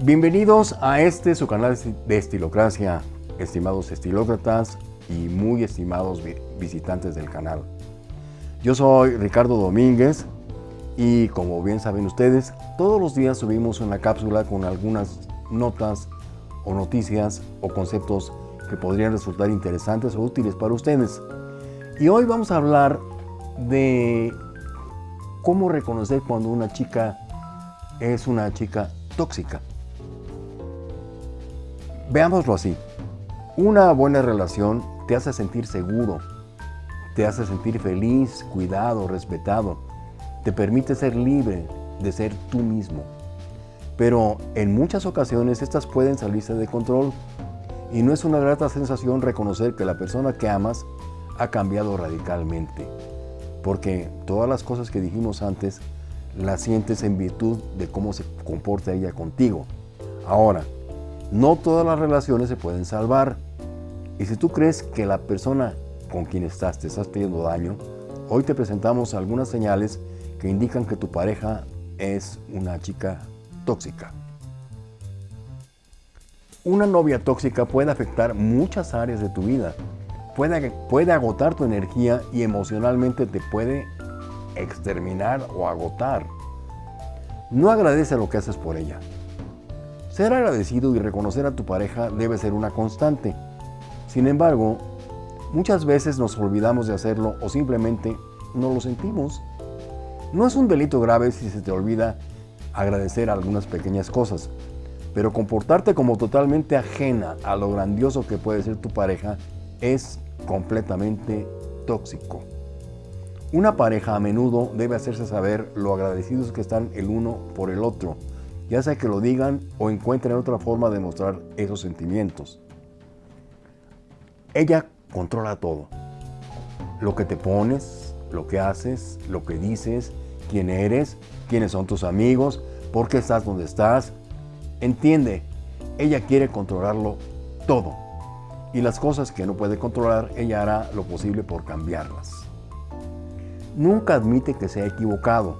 Bienvenidos a este su canal de Estilocracia, estimados estilócratas y muy estimados visitantes del canal. Yo soy Ricardo Domínguez y como bien saben ustedes, todos los días subimos una cápsula con algunas notas o noticias o conceptos que podrían resultar interesantes o útiles para ustedes. Y hoy vamos a hablar de cómo reconocer cuando una chica es una chica tóxica. Veámoslo así. Una buena relación te hace sentir seguro, te hace sentir feliz, cuidado, respetado, te permite ser libre de ser tú mismo. Pero en muchas ocasiones estas pueden salirse de control y no es una grata sensación reconocer que la persona que amas ha cambiado radicalmente. Porque todas las cosas que dijimos antes las sientes en virtud de cómo se comporta ella contigo. Ahora, no todas las relaciones se pueden salvar. Y si tú crees que la persona con quien estás te estás pidiendo daño, hoy te presentamos algunas señales que indican que tu pareja es una chica tóxica. Una novia tóxica puede afectar muchas áreas de tu vida. Puede, puede agotar tu energía y emocionalmente te puede exterminar o agotar. No agradece lo que haces por ella. Ser agradecido y reconocer a tu pareja debe ser una constante. Sin embargo, muchas veces nos olvidamos de hacerlo o simplemente no lo sentimos. No es un delito grave si se te olvida agradecer algunas pequeñas cosas, pero comportarte como totalmente ajena a lo grandioso que puede ser tu pareja es completamente tóxico. Una pareja a menudo debe hacerse saber lo agradecidos que están el uno por el otro, ya sea que lo digan o encuentren otra forma de mostrar esos sentimientos. Ella controla todo. Lo que te pones, lo que haces, lo que dices, quién eres, quiénes son tus amigos, por qué estás donde estás. Entiende, ella quiere controlarlo todo. Y las cosas que no puede controlar, ella hará lo posible por cambiarlas nunca admite que se equivocado.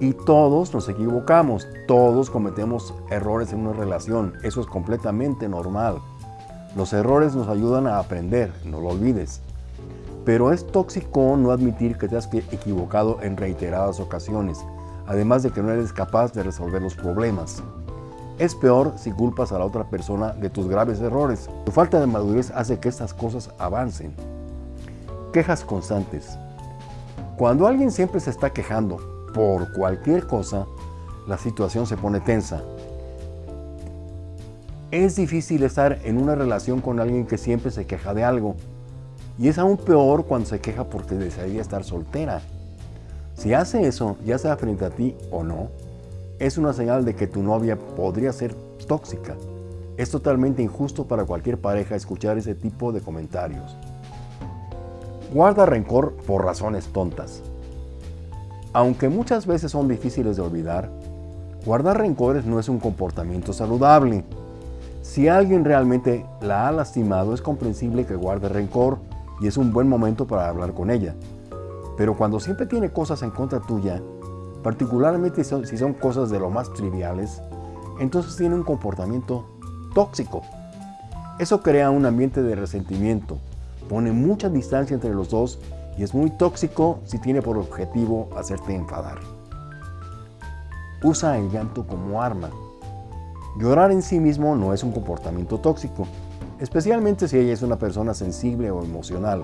Y todos nos equivocamos, todos cometemos errores en una relación, eso es completamente normal. Los errores nos ayudan a aprender, no lo olvides. Pero es tóxico no admitir que te has equivocado en reiteradas ocasiones, además de que no eres capaz de resolver los problemas. Es peor si culpas a la otra persona de tus graves errores. Tu falta de madurez hace que estas cosas avancen. Quejas constantes. Cuando alguien siempre se está quejando por cualquier cosa, la situación se pone tensa. Es difícil estar en una relación con alguien que siempre se queja de algo. Y es aún peor cuando se queja porque desearía estar soltera. Si hace eso, ya sea frente a ti o no, es una señal de que tu novia podría ser tóxica. Es totalmente injusto para cualquier pareja escuchar ese tipo de comentarios. Guarda rencor por razones tontas. Aunque muchas veces son difíciles de olvidar, guardar rencores no es un comportamiento saludable. Si alguien realmente la ha lastimado, es comprensible que guarde rencor y es un buen momento para hablar con ella. Pero cuando siempre tiene cosas en contra tuya, particularmente si son cosas de lo más triviales, entonces tiene un comportamiento tóxico. Eso crea un ambiente de resentimiento, pone mucha distancia entre los dos y es muy tóxico si tiene por objetivo hacerte enfadar. Usa el llanto como arma. Llorar en sí mismo no es un comportamiento tóxico, especialmente si ella es una persona sensible o emocional.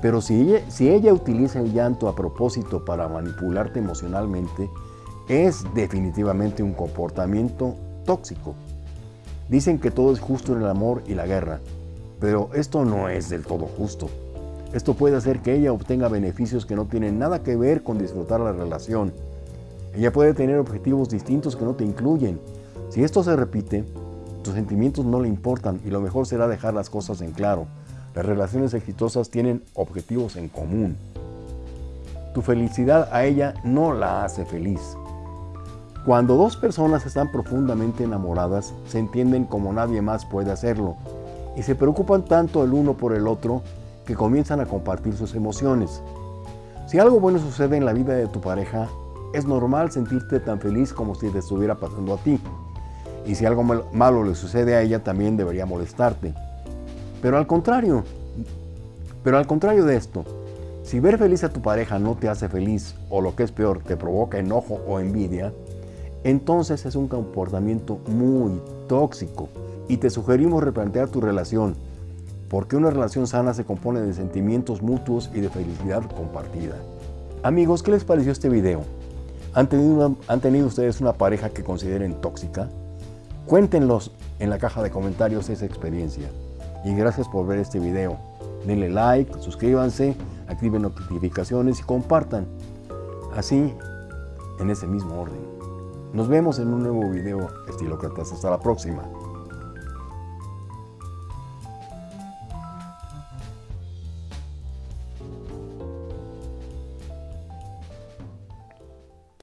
Pero si ella, si ella utiliza el llanto a propósito para manipularte emocionalmente, es definitivamente un comportamiento tóxico. Dicen que todo es justo en el amor y la guerra, pero esto no es del todo justo. Esto puede hacer que ella obtenga beneficios que no tienen nada que ver con disfrutar la relación. Ella puede tener objetivos distintos que no te incluyen. Si esto se repite, tus sentimientos no le importan y lo mejor será dejar las cosas en claro. Las relaciones exitosas tienen objetivos en común. Tu felicidad a ella no la hace feliz. Cuando dos personas están profundamente enamoradas, se entienden como nadie más puede hacerlo y se preocupan tanto el uno por el otro que comienzan a compartir sus emociones. Si algo bueno sucede en la vida de tu pareja, es normal sentirte tan feliz como si te estuviera pasando a ti. y si algo malo le sucede a ella también debería molestarte. Pero al contrario, pero al contrario de esto, si ver feliz a tu pareja no te hace feliz o lo que es peor, te provoca enojo o envidia, entonces es un comportamiento muy tóxico y te sugerimos replantear tu relación, porque una relación sana se compone de sentimientos mutuos y de felicidad compartida. Amigos, ¿qué les pareció este video? ¿Han tenido, ¿Han tenido ustedes una pareja que consideren tóxica? Cuéntenlos en la caja de comentarios esa experiencia. Y gracias por ver este video. Denle like, suscríbanse, activen notificaciones y compartan. Así, en ese mismo orden. Nos vemos en un nuevo video estilócratas. Hasta la próxima.